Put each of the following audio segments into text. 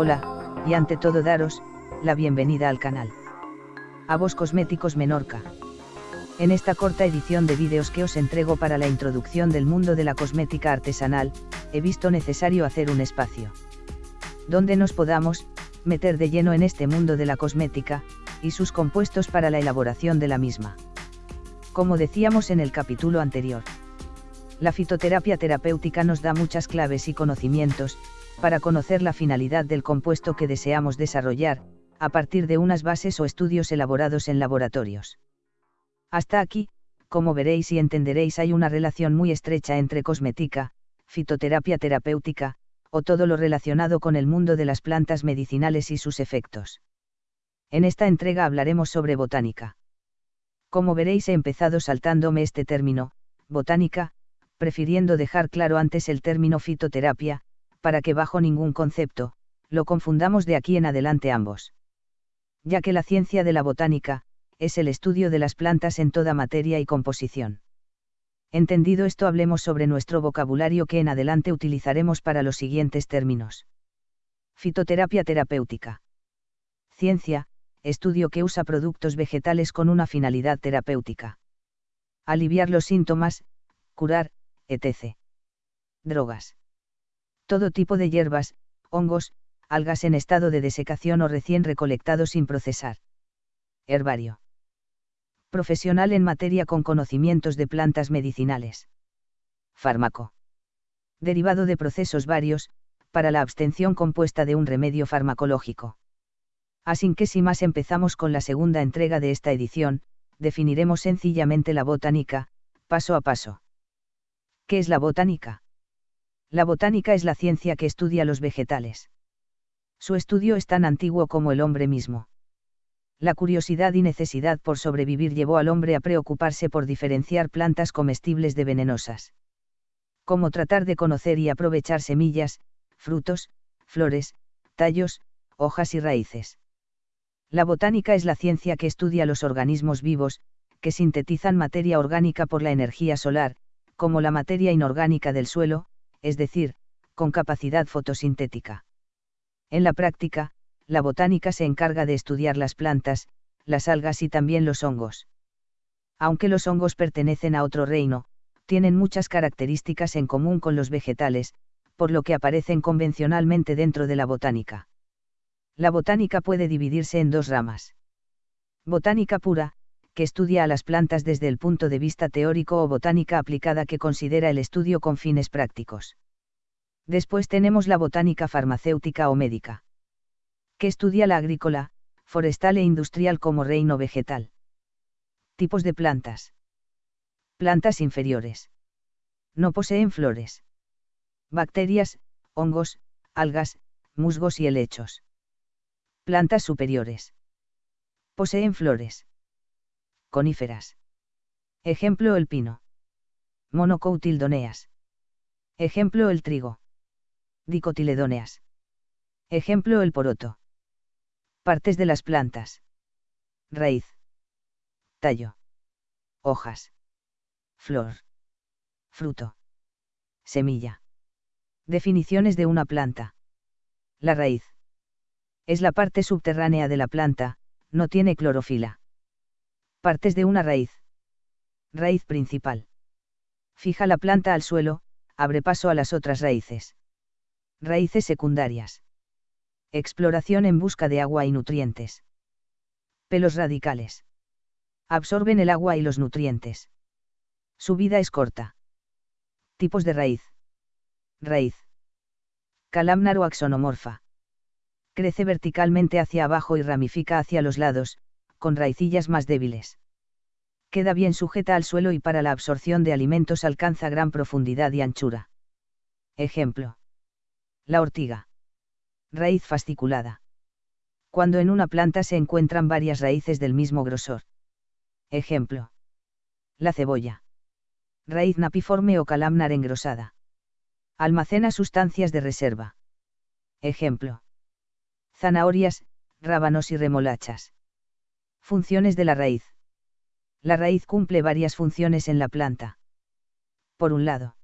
Hola, y ante todo daros, la bienvenida al canal. A vos Cosméticos Menorca. En esta corta edición de vídeos que os entrego para la introducción del mundo de la cosmética artesanal, he visto necesario hacer un espacio. Donde nos podamos, meter de lleno en este mundo de la cosmética, y sus compuestos para la elaboración de la misma. Como decíamos en el capítulo anterior. La fitoterapia terapéutica nos da muchas claves y conocimientos, para conocer la finalidad del compuesto que deseamos desarrollar, a partir de unas bases o estudios elaborados en laboratorios. Hasta aquí, como veréis y entenderéis, hay una relación muy estrecha entre cosmética, fitoterapia terapéutica, o todo lo relacionado con el mundo de las plantas medicinales y sus efectos. En esta entrega hablaremos sobre botánica. Como veréis he empezado saltándome este término, botánica, prefiriendo dejar claro antes el término fitoterapia, para que bajo ningún concepto, lo confundamos de aquí en adelante ambos. Ya que la ciencia de la botánica, es el estudio de las plantas en toda materia y composición. Entendido esto hablemos sobre nuestro vocabulario que en adelante utilizaremos para los siguientes términos. Fitoterapia terapéutica. Ciencia, estudio que usa productos vegetales con una finalidad terapéutica. Aliviar los síntomas, curar, etc. Drogas todo tipo de hierbas, hongos, algas en estado de desecación o recién recolectados sin procesar. Herbario. Profesional en materia con conocimientos de plantas medicinales. Fármaco. Derivado de procesos varios, para la abstención compuesta de un remedio farmacológico. Así que si más empezamos con la segunda entrega de esta edición, definiremos sencillamente la botánica, paso a paso. ¿Qué es la botánica? La botánica es la ciencia que estudia los vegetales. Su estudio es tan antiguo como el hombre mismo. La curiosidad y necesidad por sobrevivir llevó al hombre a preocuparse por diferenciar plantas comestibles de venenosas. Como tratar de conocer y aprovechar semillas, frutos, flores, tallos, hojas y raíces. La botánica es la ciencia que estudia los organismos vivos, que sintetizan materia orgánica por la energía solar, como la materia inorgánica del suelo, es decir, con capacidad fotosintética. En la práctica, la botánica se encarga de estudiar las plantas, las algas y también los hongos. Aunque los hongos pertenecen a otro reino, tienen muchas características en común con los vegetales, por lo que aparecen convencionalmente dentro de la botánica. La botánica puede dividirse en dos ramas. Botánica pura, que estudia a las plantas desde el punto de vista teórico o botánica aplicada que considera el estudio con fines prácticos. Después tenemos la botánica farmacéutica o médica, que estudia la agrícola, forestal e industrial como reino vegetal. Tipos de plantas. Plantas inferiores. No poseen flores. Bacterias, hongos, algas, musgos y helechos. Plantas superiores. Poseen flores coníferas. Ejemplo el pino. Monocotyledoneas. Ejemplo el trigo. Dicotiledóneas. Ejemplo el poroto. Partes de las plantas. Raíz. Tallo. Hojas. Flor. Fruto. Semilla. Definiciones de una planta. La raíz. Es la parte subterránea de la planta, no tiene clorofila. Partes de una raíz. Raíz principal. Fija la planta al suelo, abre paso a las otras raíces. Raíces secundarias. Exploración en busca de agua y nutrientes. Pelos radicales. Absorben el agua y los nutrientes. Su vida es corta. Tipos de raíz. Raíz. Calamnar o axonomorfa. Crece verticalmente hacia abajo y ramifica hacia los lados, con raicillas más débiles. Queda bien sujeta al suelo y para la absorción de alimentos alcanza gran profundidad y anchura. Ejemplo. La ortiga. Raíz fasciculada. Cuando en una planta se encuentran varias raíces del mismo grosor. Ejemplo. La cebolla. Raíz napiforme o calamnar engrosada. Almacena sustancias de reserva. Ejemplo. Zanahorias, rábanos y remolachas. Funciones de la raíz. La raíz cumple varias funciones en la planta. Por un lado,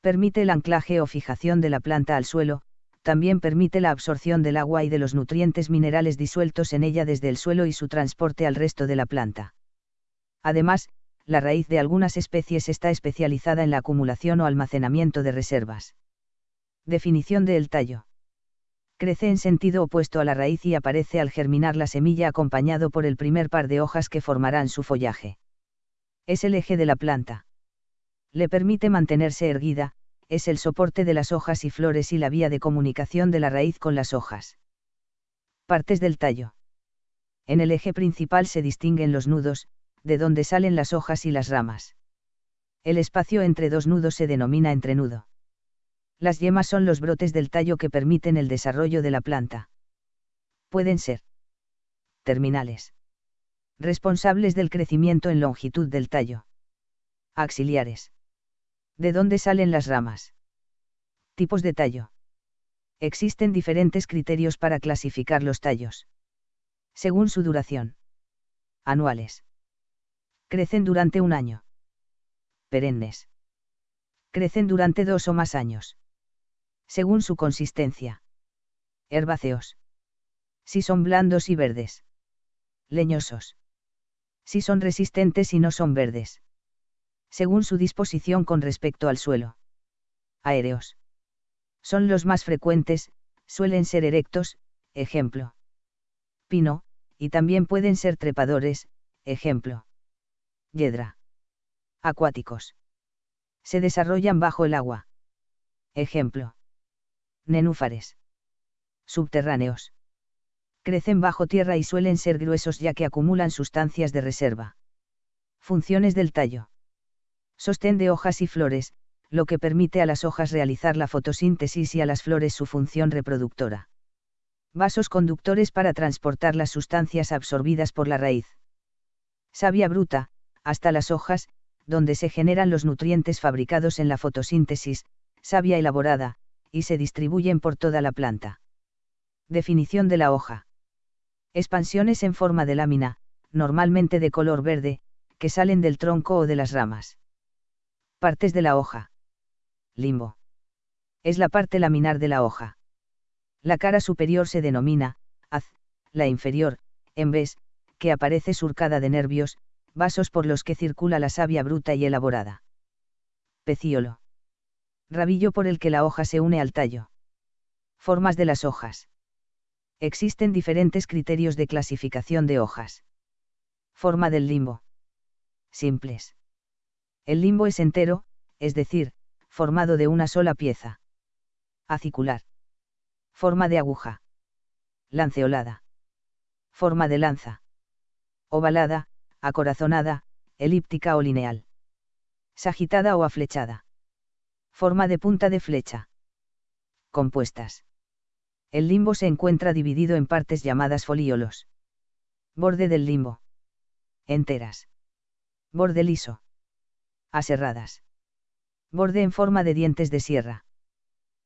permite el anclaje o fijación de la planta al suelo, también permite la absorción del agua y de los nutrientes minerales disueltos en ella desde el suelo y su transporte al resto de la planta. Además, la raíz de algunas especies está especializada en la acumulación o almacenamiento de reservas. Definición del tallo. Crece en sentido opuesto a la raíz y aparece al germinar la semilla acompañado por el primer par de hojas que formarán su follaje. Es el eje de la planta. Le permite mantenerse erguida, es el soporte de las hojas y flores y la vía de comunicación de la raíz con las hojas. Partes del tallo. En el eje principal se distinguen los nudos, de donde salen las hojas y las ramas. El espacio entre dos nudos se denomina entrenudo. Las yemas son los brotes del tallo que permiten el desarrollo de la planta. Pueden ser terminales. Responsables del crecimiento en longitud del tallo. Auxiliares. ¿De dónde salen las ramas? Tipos de tallo. Existen diferentes criterios para clasificar los tallos. Según su duración. Anuales. Crecen durante un año. Perennes. Crecen durante dos o más años. Según su consistencia. Herbáceos. Si son blandos y verdes. Leñosos. Si son resistentes y no son verdes según su disposición con respecto al suelo. Aéreos. Son los más frecuentes, suelen ser erectos, ejemplo. Pino, y también pueden ser trepadores, ejemplo. Yedra. Acuáticos. Se desarrollan bajo el agua. Ejemplo. Nenúfares. Subterráneos. Crecen bajo tierra y suelen ser gruesos ya que acumulan sustancias de reserva. Funciones del tallo sostén de hojas y flores, lo que permite a las hojas realizar la fotosíntesis y a las flores su función reproductora. Vasos conductores para transportar las sustancias absorbidas por la raíz. Savia bruta, hasta las hojas, donde se generan los nutrientes fabricados en la fotosíntesis, savia elaborada, y se distribuyen por toda la planta. Definición de la hoja. Expansiones en forma de lámina, normalmente de color verde, que salen del tronco o de las ramas. Partes de la hoja. Limbo. Es la parte laminar de la hoja. La cara superior se denomina, haz, la inferior, en vez, que aparece surcada de nervios, vasos por los que circula la savia bruta y elaborada. Pecíolo. Rabillo por el que la hoja se une al tallo. Formas de las hojas. Existen diferentes criterios de clasificación de hojas. Forma del limbo. Simples. El limbo es entero, es decir, formado de una sola pieza. Acicular. Forma de aguja. Lanceolada. Forma de lanza. Ovalada, acorazonada, elíptica o lineal. Sagitada o aflechada. Forma de punta de flecha. Compuestas. El limbo se encuentra dividido en partes llamadas folíolos. Borde del limbo. Enteras. Borde liso aserradas. Borde en forma de dientes de sierra.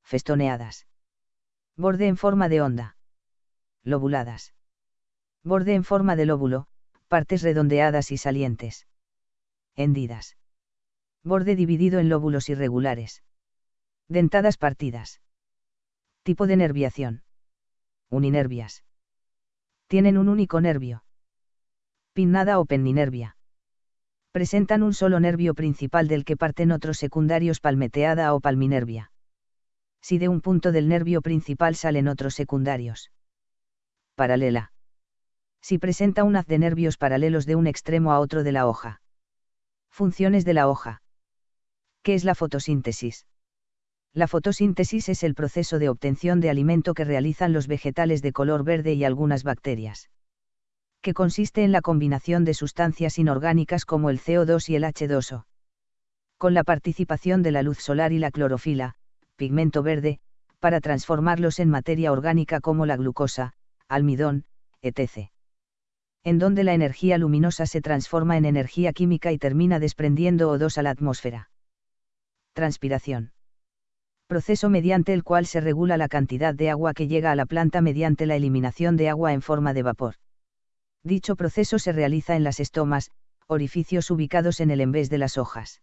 Festoneadas. Borde en forma de onda. Lobuladas. Borde en forma de lóbulo, partes redondeadas y salientes. Hendidas. Borde dividido en lóbulos irregulares. Dentadas partidas. Tipo de nerviación. Uninervias. Tienen un único nervio. Pinnada o penninervia presentan un solo nervio principal del que parten otros secundarios palmeteada o palminervia. Si de un punto del nervio principal salen otros secundarios. Paralela. Si presenta un haz de nervios paralelos de un extremo a otro de la hoja. Funciones de la hoja. ¿Qué es la fotosíntesis? La fotosíntesis es el proceso de obtención de alimento que realizan los vegetales de color verde y algunas bacterias que consiste en la combinación de sustancias inorgánicas como el CO2 y el H2O. Con la participación de la luz solar y la clorofila, pigmento verde, para transformarlos en materia orgánica como la glucosa, almidón, etc. En donde la energía luminosa se transforma en energía química y termina desprendiendo O2 a la atmósfera. Transpiración. Proceso mediante el cual se regula la cantidad de agua que llega a la planta mediante la eliminación de agua en forma de vapor. Dicho proceso se realiza en las estomas, orificios ubicados en el envés de las hojas.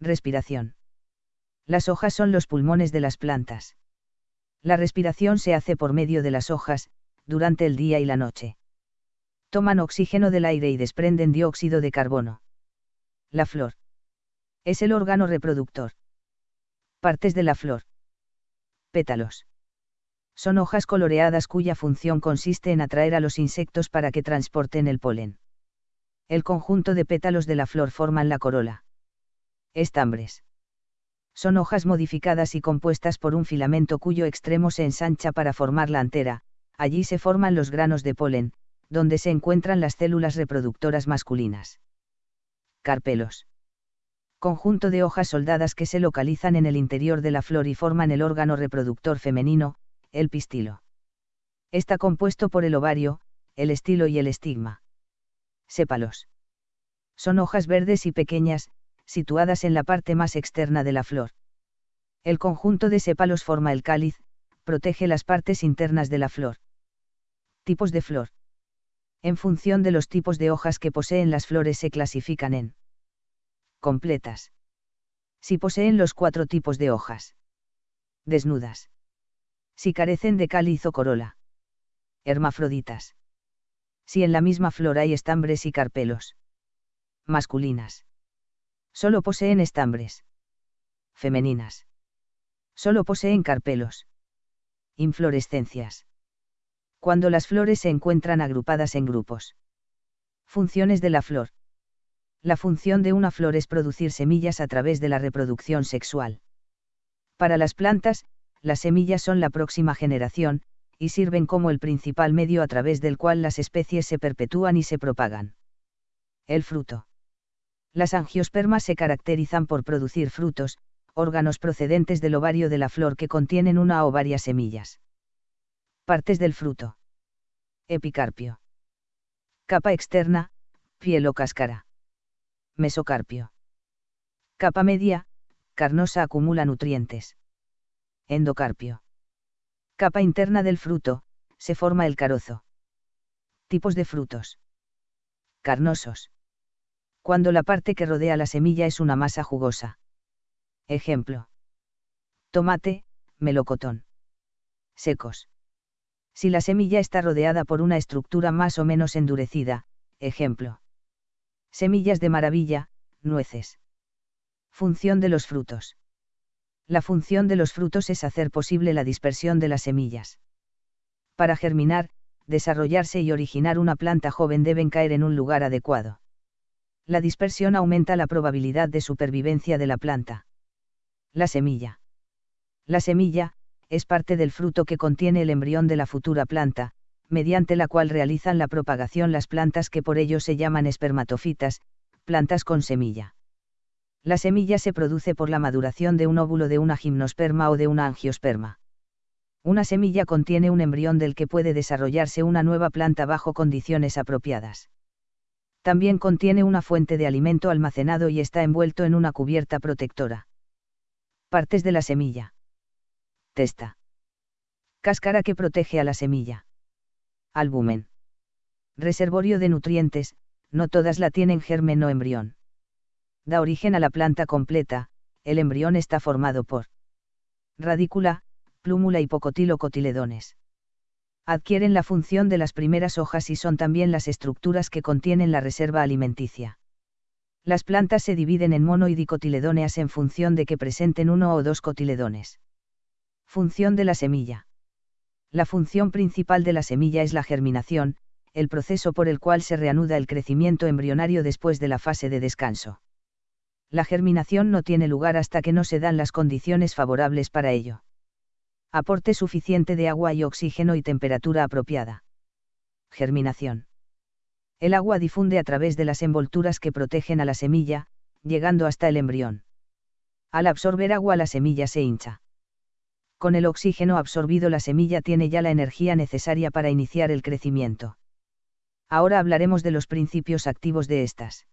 Respiración. Las hojas son los pulmones de las plantas. La respiración se hace por medio de las hojas, durante el día y la noche. Toman oxígeno del aire y desprenden dióxido de carbono. La flor. Es el órgano reproductor. Partes de la flor. Pétalos. Son hojas coloreadas cuya función consiste en atraer a los insectos para que transporten el polen. El conjunto de pétalos de la flor forman la corola. Estambres. Son hojas modificadas y compuestas por un filamento cuyo extremo se ensancha para formar la antera, allí se forman los granos de polen, donde se encuentran las células reproductoras masculinas. Carpelos. Conjunto de hojas soldadas que se localizan en el interior de la flor y forman el órgano reproductor femenino, el pistilo. Está compuesto por el ovario, el estilo y el estigma. Sépalos. Son hojas verdes y pequeñas, situadas en la parte más externa de la flor. El conjunto de sépalos forma el cáliz, protege las partes internas de la flor. Tipos de flor. En función de los tipos de hojas que poseen las flores se clasifican en completas. Si poseen los cuatro tipos de hojas. Desnudas si carecen de cáliz o corola. Hermafroditas. Si en la misma flor hay estambres y carpelos. Masculinas. Solo poseen estambres. Femeninas. Solo poseen carpelos. Inflorescencias. Cuando las flores se encuentran agrupadas en grupos. Funciones de la flor. La función de una flor es producir semillas a través de la reproducción sexual. Para las plantas, las semillas son la próxima generación, y sirven como el principal medio a través del cual las especies se perpetúan y se propagan. El fruto. Las angiospermas se caracterizan por producir frutos, órganos procedentes del ovario de la flor que contienen una o varias semillas. Partes del fruto. Epicarpio. Capa externa, piel o cáscara. Mesocarpio. Capa media, carnosa acumula nutrientes. Endocarpio. Capa interna del fruto, se forma el carozo. Tipos de frutos. Carnosos. Cuando la parte que rodea la semilla es una masa jugosa. Ejemplo. Tomate, melocotón. Secos. Si la semilla está rodeada por una estructura más o menos endurecida, ejemplo. Semillas de maravilla, nueces. Función de los frutos. La función de los frutos es hacer posible la dispersión de las semillas. Para germinar, desarrollarse y originar una planta joven deben caer en un lugar adecuado. La dispersión aumenta la probabilidad de supervivencia de la planta. La semilla. La semilla, es parte del fruto que contiene el embrión de la futura planta, mediante la cual realizan la propagación las plantas que por ello se llaman espermatofitas, plantas con semilla. La semilla se produce por la maduración de un óvulo de una gimnosperma o de una angiosperma. Una semilla contiene un embrión del que puede desarrollarse una nueva planta bajo condiciones apropiadas. También contiene una fuente de alimento almacenado y está envuelto en una cubierta protectora. Partes de la semilla. Testa. Cáscara que protege a la semilla. Albumen. Reservorio de nutrientes, no todas la tienen germen o embrión da origen a la planta completa, el embrión está formado por radícula, plúmula y pocotilo cotiledones. Adquieren la función de las primeras hojas y son también las estructuras que contienen la reserva alimenticia. Las plantas se dividen en mono y dicotiledóneas en función de que presenten uno o dos cotiledones. Función de la semilla. La función principal de la semilla es la germinación, el proceso por el cual se reanuda el crecimiento embrionario después de la fase de descanso la germinación no tiene lugar hasta que no se dan las condiciones favorables para ello. Aporte suficiente de agua y oxígeno y temperatura apropiada. Germinación. El agua difunde a través de las envolturas que protegen a la semilla, llegando hasta el embrión. Al absorber agua la semilla se hincha. Con el oxígeno absorbido la semilla tiene ya la energía necesaria para iniciar el crecimiento. Ahora hablaremos de los principios activos de estas.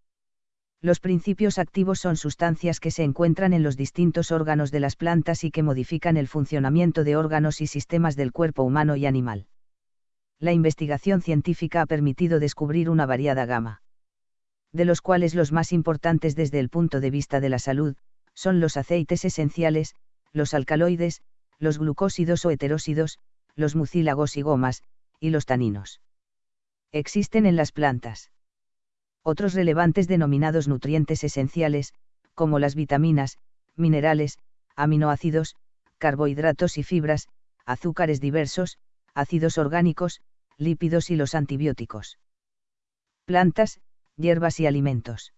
Los principios activos son sustancias que se encuentran en los distintos órganos de las plantas y que modifican el funcionamiento de órganos y sistemas del cuerpo humano y animal. La investigación científica ha permitido descubrir una variada gama. De los cuales los más importantes desde el punto de vista de la salud, son los aceites esenciales, los alcaloides, los glucósidos o heterósidos, los mucílagos y gomas, y los taninos. Existen en las plantas. Otros relevantes denominados nutrientes esenciales, como las vitaminas, minerales, aminoácidos, carbohidratos y fibras, azúcares diversos, ácidos orgánicos, lípidos y los antibióticos. Plantas, hierbas y alimentos.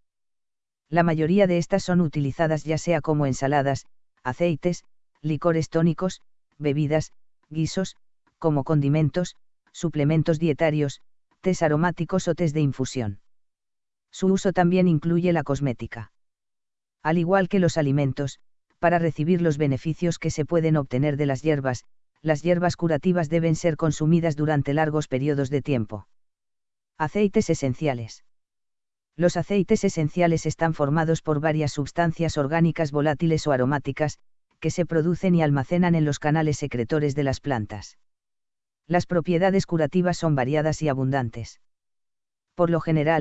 La mayoría de estas son utilizadas ya sea como ensaladas, aceites, licores tónicos, bebidas, guisos, como condimentos, suplementos dietarios, tés aromáticos o tés de infusión. Su uso también incluye la cosmética. Al igual que los alimentos, para recibir los beneficios que se pueden obtener de las hierbas, las hierbas curativas deben ser consumidas durante largos periodos de tiempo. Aceites esenciales. Los aceites esenciales están formados por varias sustancias orgánicas volátiles o aromáticas, que se producen y almacenan en los canales secretores de las plantas. Las propiedades curativas son variadas y abundantes. Por lo general,